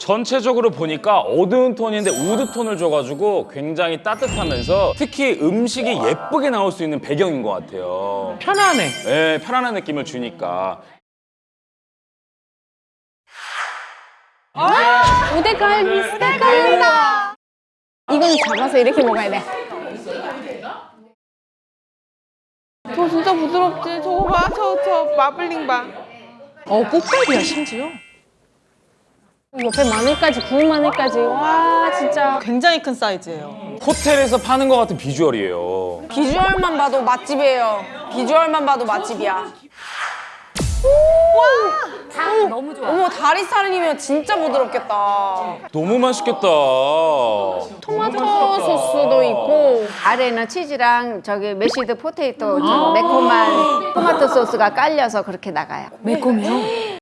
전체적으로 보니까 어두운 톤인데 wood 톤을 줘가지고 굉장히 따뜻하면서 특히 음식이 예쁘게 나올 수 있는 배경인 것 같아요. 편안해. 네, 편안한 느낌을 주니까. 우대갈비 우대갈비다 이건 잡아서 이렇게 먹어야 돼 저 진짜 부드럽지. 저거 봐. 저, 저 마블링 봐. 어, 꽃갈비야, 심지어. 옆에 마늘까지 구운 마늘까지 와 진짜 굉장히 큰 사이즈예요. 호텔에서 파는 것 같은 비주얼이에요. 비주얼만 봐도 맛집이에요. 비주얼만 봐도 맛집이야. 너무 좋아 어머 다리살이면 진짜 부드럽겠다. 너무 맛있겠다. 토마토 소스도 있고 아래는 치즈랑 저기 mashed potato 좀 매콤한 토마토 소스가 깔려서 그렇게 나가요. 매콤해요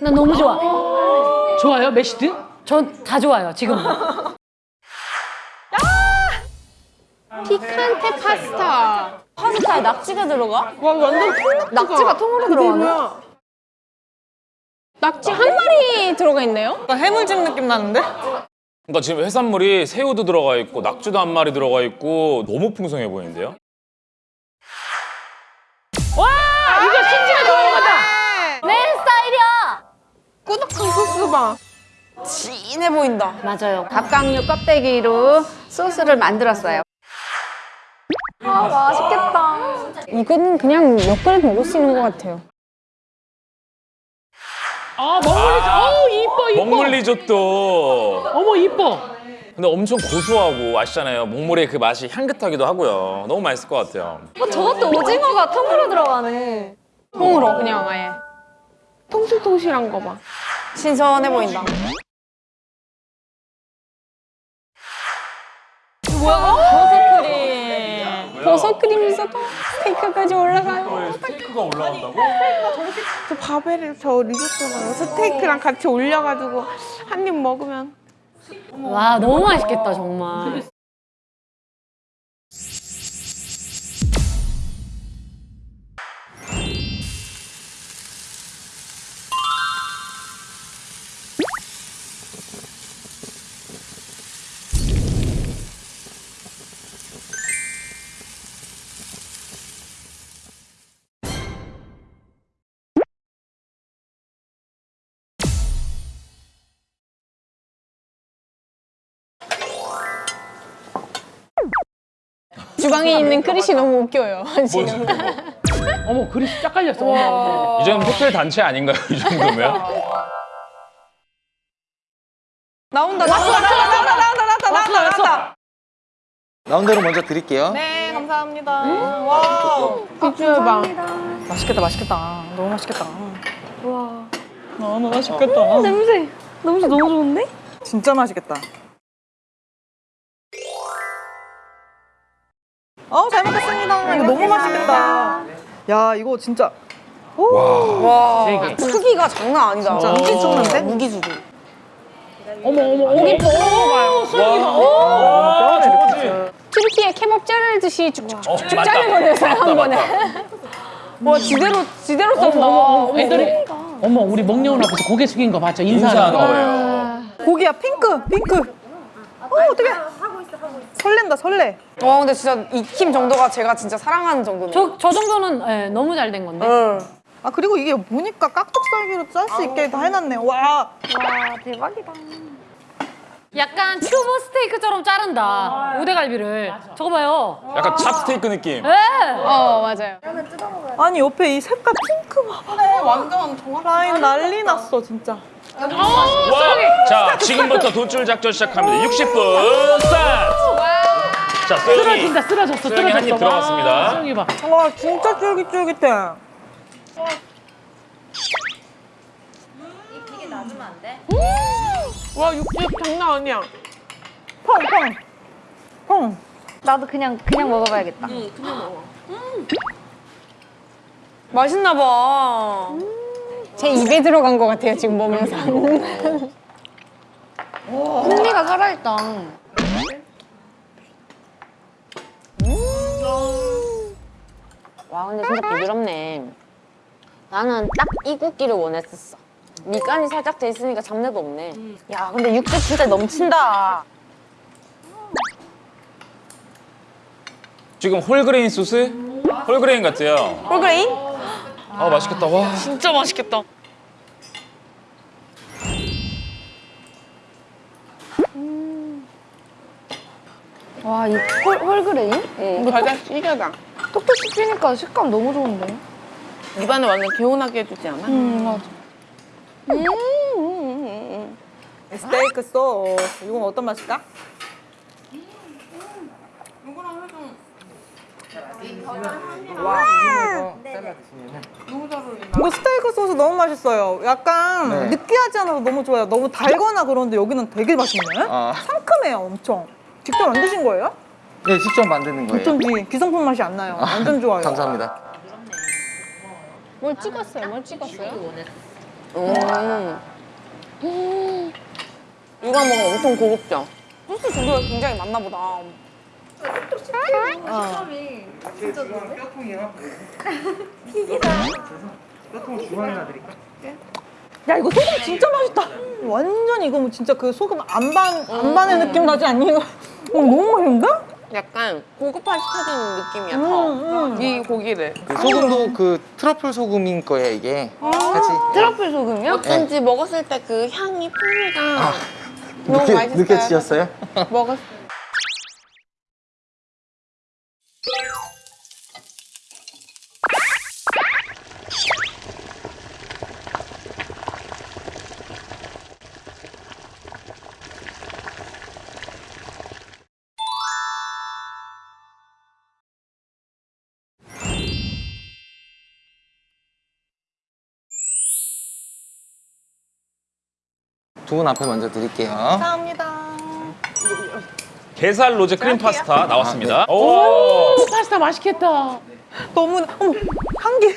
나 너무 좋아 좋아요, mashed? 전 다 좋아요 지금 piccante 파스타 파스타에 낙지가 들어가? 와, 완전 통 낙지가 통으로 들어가나? 낙지 한 마리 들어가 있네요? 해물찜 느낌 나는데? 그러니까 지금 해산물이 새우도 들어가 있고 낙지도 한 마리 들어가 있고 너무 풍성해 보이는데요? 아, 이거 신지가 좋아하는 거다. 내 스타일이야 꾸덕한 소스 봐. 진해 보인다. 맞아요 갑각류 껍데기로 소스를 만들었어요. 아 맛있겠다 이거는 그냥 몇 그릇 먹을 수 있는 것 같아요 아, 먹물리죠. 어우, 이뻐, 이뻐. 먹물 리조또. 어머, 이뻐. 근데 엄청 고소하고 아시잖아요. 먹물의 그 맛이 향긋하기도 하고요. 너무 맛있을 것 같아요. 어, 저것도 오징어가 통으로 들어가네 통으로 그냥 아예 통실통실한 거 봐. 신선해 보인다. 버섯 크림 버섯 크림 있어도 스테이크까지 올라가요 스테이크가 올라간다고? 저 바베를 저 리조또랑 스테이크랑 같이 올려가지고 한 입 먹으면. 와 너무 맛있겠다 정말 주방에 있는 그릇이 너무 웃겨요 지금 어머, 그릇이 쫙 깔렸어. 어머, 어머. 이 정도면 호텔 단체 아닌가요? 이 정도면? 나온다. 나온다. 나온다. 나온다. 나온다. 나온다. 나온다. 나온 대로 먼저 드릴게요. 네, 감사합니다. 와우. 비주얼 봐 맛있겠다, 맛있겠다. 너무 맛있겠다. 와. 너무 맛있겠다. 냄새 냄새 너무 좋은데? 진짜 맛있겠다. 어, 잘 먹겠습니다. 이거 너무 맛있겠다. 야, 이거 진짜 와. 되게. 크기가 장난 아니다. 진짜 무기죽는데? 무기죽이. 어머, 어머, 어머. 수영이가. 와, 저거지. 튀르키예 케밥 자르듯이 쭉쭉쭉 어. 자르버렸어요 맞다, 한 번에 맞다. 와, 지대로, 지대로. 어머, 애들이. 어머, 우리 먹려운 앞에서 고개 숙인 거 봤죠? 인사하는 거. 거예요. 고기야, 핑크, 핑크. 어, 어떡해. 설렌다, 설레. 와, 근데 진짜 익힘 정도가 제가 진짜 사랑하는 정도네요. 저, 저 정도는 예, 너무 잘 된 건데 응. 아, 그리고 이게 보니까 깍둑썰기로 짤 수 있게 다 해놨네. 와. 약간 튜브 스테이크처럼 자른다 우대갈비를 저거 봐요 약간 찹스테이크 느낌. 어 맞아요 아니, 옆에 이 색깔 핑크 봐봐. 완전 정확 라인 난리 났어, 진짜. 와, 자, 지금부터 돈줄 작전 시작합니다. 60분 스타트! 자, 소영이. 쓰러진다, 쓰러졌어, 수영이 쓰러졌어. 한입 들어갔습니다. 와, 수영이 봐. 와, 진짜 쫄깃쫄깃해. 와, 육즙 장난 아니야. 펑, 펑. 펑. 나도 그냥 그냥 먹어봐야겠다. 맛있나 봐. 제 입에 들어간 것 같아요 지금 보면서 풍미가 살아있다. 와 근데 진짜 부드럽네 나는 딱이 굵기를 원했었어 미간이 살짝 돼 있으니까 잡내도 없네. 야, 근데 육즙 진짜 넘친다. 지금 whole grain 소스? whole grain 같아요. whole grain? 아 맛있겠다. 와. 진짜 맛있겠다. 와, 이 whole, whole grain? 예. 이거 겨자씨여 다. 톡톡 씹히니까 식감 너무 좋은데? 입안을 완전 개운하게 해주지 않아? 음, 맞아. 스테이크 소스. 이건 어떤 맛일까? 이거 스테이크 소스 너무 맛있어요. 약간 네. 느끼하지 않아서 너무 좋아요. 너무 달거나 그런데 여기는 되게 맛있네. 아, 상큼해요, 엄청. 직접 만드신 거예요? 네, 직접 만드는 거예요. 어쩐지 기성품 맛이 안 나요. 완전 좋아요. 감사합니다. 뭘 찍었어요? 뭘 찍었어요? 이거 먹으면 엄청 고급져. 소스 종류가 굉장히 많나 보다. 야 이거 소금 진짜 맛있다. 완전 이거 뭐 진짜 그 소금 안반 안반의 느낌 나지 않니? 이거 어, 너무 맛있는데? 약간 고급화 시켜주는 느낌이야. 음, 더. 이 고기를. 그 소금도 그 트러플 소금인 거예요, 이게. 같이. 트러플 소금이요? 어쩐지 먹었을 때 그 향이 풍미가 아, 너무 느껴, 맛있어요. 느껴지셨어요? 먹었. 두 분 앞에 먼저 드릴게요. 감사합니다. 게살 로제 크림 파스타 나왔습니다. 오. 오, 파스타 맛있겠다. 너무 어머 향기.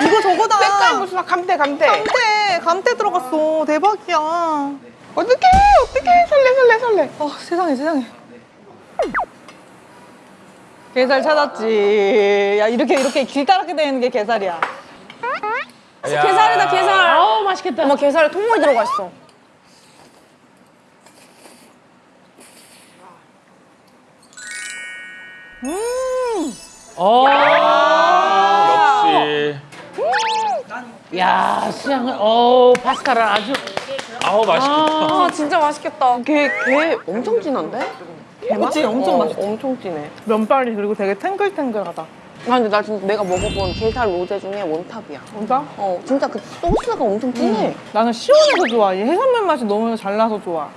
이거 저거다. 색깔 무슨 감태 감태. 감태 감태 들어갔어. 대박이야. 어떡해 어떡해 설레 설레 설레. 어 세상에 세상에. 게살 찾았지. 야 이렇게 이렇게 길다랗게 되는 게 게살이야. 게살이다, 게살. 맛있겠다. 어머, 게살에 통물이 들어가 있어. 어. 역시. 야, 수양을, 어 파스타를 아주. 아우 맛있겠다. 아, 진짜 맛있겠다. 걔, 걔 엄청 진한데? 그치 엄청 어, 맛있어. 엄청 진해. 면발이 그리고 되게 탱글탱글하다. 아 근데 나 진짜 내가 먹어본 게살 로제 중에 원탑이야. 진짜? 어 진짜 그 소스가 엄청 진해. 나는 시원해서 좋아. 이 해산물 맛이 너무 잘 나서 좋아.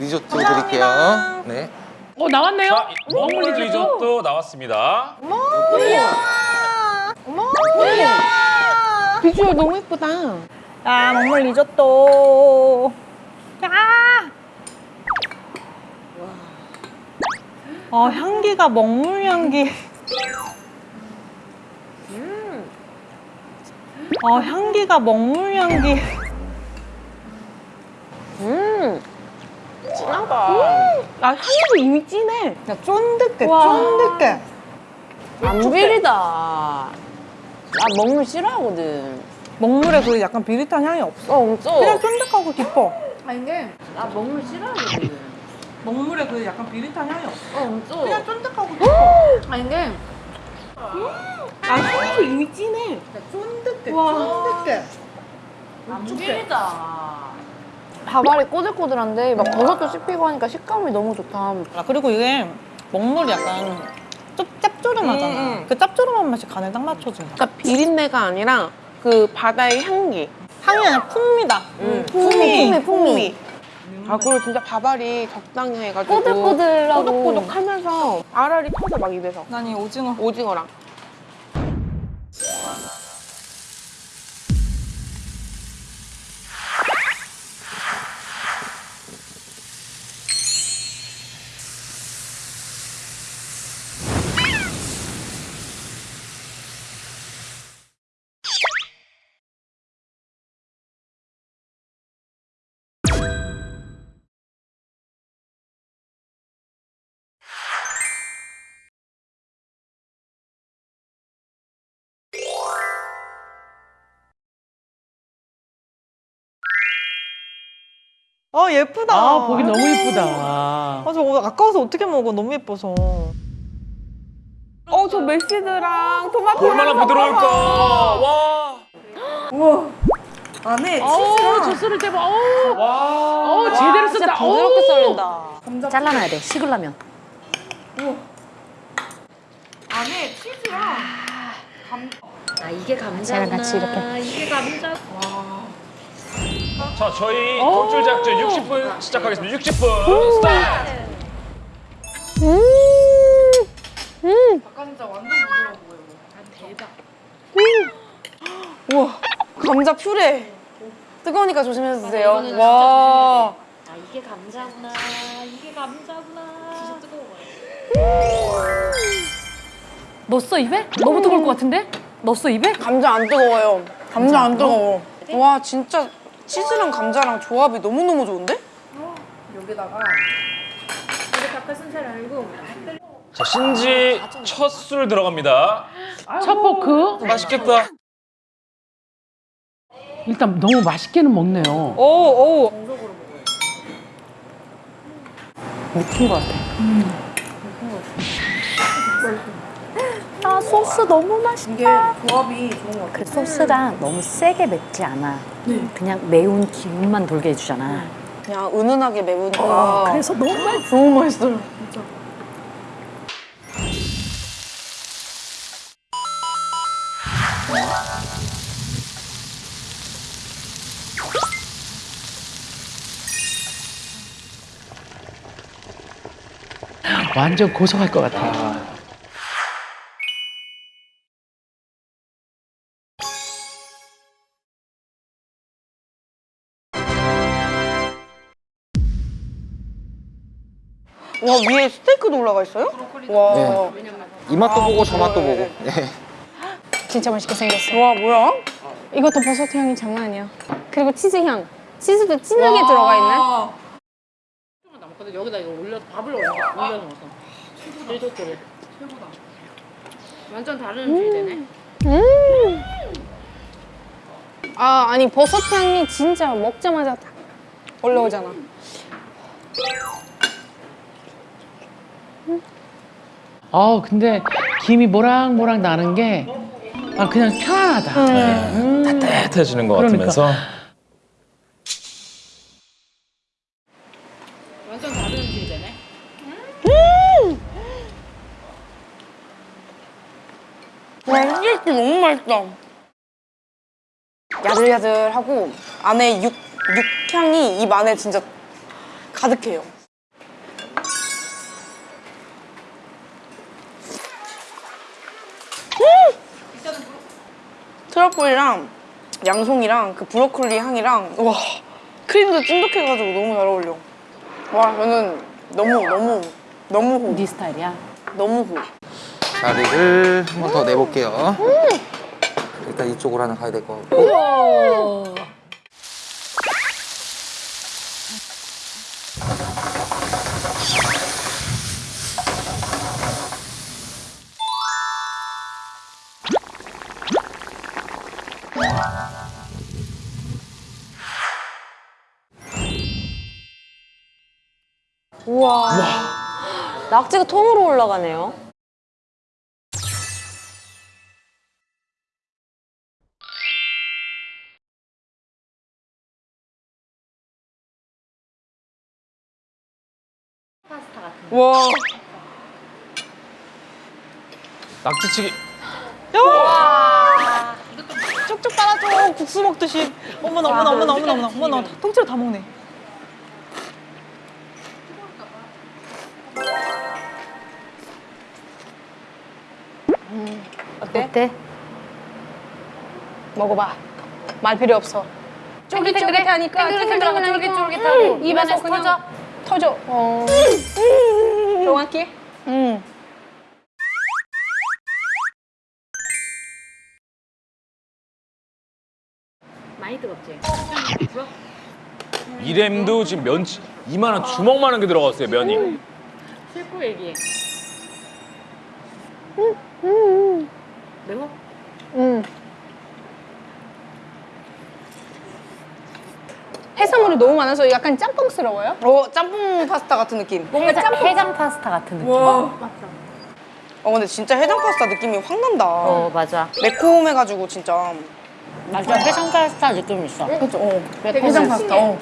리조또 드릴게요. 네. 어, 나왔네요? 자, 먹물 리조또 나왔습니다. 비주얼 너무 예쁘다. 야 먹물 리조또. 야. 어 향기가 먹물 향기. 어 향기가 먹물 향기. 진하다. 아 향도 이미 진해. 야 쫀득해 와. 쫀득해. 안 비리다. 나 먹물 싫어하거든. 먹물에 그 약간 비릿한 향이 없어. 어, 엄청. 그냥 쫀득하고 깊어. 아니, 게나 먹물 싫어하거든. 먹물에 그 약간 비릿한 향이 없어. 어, 엄청. 그냥 쫀득하고 깊어. 아니, 게아 향도 이미 진해. 쫀득해 쫀득해. 안 비리다. 밥알이 꼬들꼬들한데 막 버섯도 씹히고 하니까 식감이 너무 좋다. 아 그리고 이게 먹물이 약간 좀 짭조름하잖아. 음, 음. 그 짭조름한 맛이 간에 딱 맞춰진다. 그러니까 비린내가 아니라 그 바다의 향기. 향이 아니라 풍미다. 음, 풍미, 풍미. 아 그리고 진짜 밥알이 적당히 해가지고 꼬들꼬들하고. 꼬독꼬독하면서 알알이 터져 막 입에서 난 이 오징어. 오징어랑 아 예쁘다. 아 보기 너무 예쁘다. 아 저거 아까워서 어떻게 먹어? 너무 예뻐서. 어, 저 메시드랑 토마토. 얼마나 부드러울까. 와. 안에 어우 저 썰을 대봐. 어우 와. 어, 제대로 쓴다. 부드럽게 썰린다. 잘라놔야 돼 식으려면 아 이게 감자구나 같이 이렇게. 이게 감자 자, 저희 돌줄 작전 60분 시작하겠습니다. 60분 스타트. 우와 감자 퓨레. 뜨거우니까 조심해서 드세요. 와. 아 이게 감자구나 이게 감자구나 진짜 뜨거워요 넣었어 입에? 너무 뜨거울 것 같은데? 넣었어 입에? 감자 안 뜨거워요. 감자 안 뜨거워. 와 진짜 치즈랑 감자랑 조합이 너무 너무 좋은데? 자, 신지 첫 술 들어갑니다. 첫 포크. 맛있겠다. 일단 너무 맛있게는 먹네요. 오 오. 미친 것 같아 아 소스 너무 맛있다. 이게 조합이 좋은 것 같아 그 소스가 너무 세게 맵지 않아. 그냥 매운 기운만 돌게 해주잖아. 그냥 은은하게 매우니까. 그래서 너무 맛있어. 너무 맛있어요. 완전 고소할 것 같아. 와 위에 스테이크도 올라가 있어요? 와. 네. 이 맛도 보고 저 맛도 보고. 네. 진짜 맛있게 생겼어. 와 뭐야? 이것도 버섯 향이 장난 아니야. 그리고 치즈 향. 치즈도 진하게 들어가 있네. 근데 여기다 이거 올려 밥을 올려 올려 넣어서. 제일 좋거든. 최고다. 완전 다른 음식이 되네. 아 아니 버섯 향이 진짜 먹자마자 딱 올라오잖아. 아 근데 김이 모락모락 나는 게 아, 그냥 편안하다. 음. 따뜻해지는 것 그러니까. 같으면서. 완전 다른 음식이 되네. 와 스테이크 너무 맛있다. 야들야들하고 안에 육 육향이 입 안에 진짜 가득해요. 트러플이랑 양송이랑 그 브로콜리 향이랑 와 크림도 찐득해가지고 너무 잘 어울려. 와 저는 너무 너무 너무 호. 네 스타일이야? 너무 호. 자리를 한 번 더 내볼게요. 일단 이쪽으로 하나 가야 될 것 같고. 낙지가 통으로 올라가네요. 와. 낙지치기. 쭉쭉 빨아줘. 국수 먹듯이. 어머나 어머나 어머나 어머나 어머나 어머나. 통째로 다 먹네. 어때? 먹어봐. 말 필요 없어. 쫄깃쫄깃하니까 쫄깃쫄깃쫄깃쫄깃하고 입에서 터져. 터져. 어. 정확히? 음. 많이 뜨겁지? 이램도 지금 면치 이만한 주먹만한 게 들어갔어요 면이. 실코 얘기. 매워? 음. 해산물이 너무 많아서 약간 짬뽕스러워요. 어 짬뽕 파스타 같은 느낌. 뭔가 짬뽕 해장 파스타 같은 느낌. 어 근데 진짜 해장 파스타 느낌이 확 난다. 어 맞아. 매콤해가지고 진짜. 맞아 해장 파스타 느낌 있어. 그렇죠. 어. 해장 파스타. 어.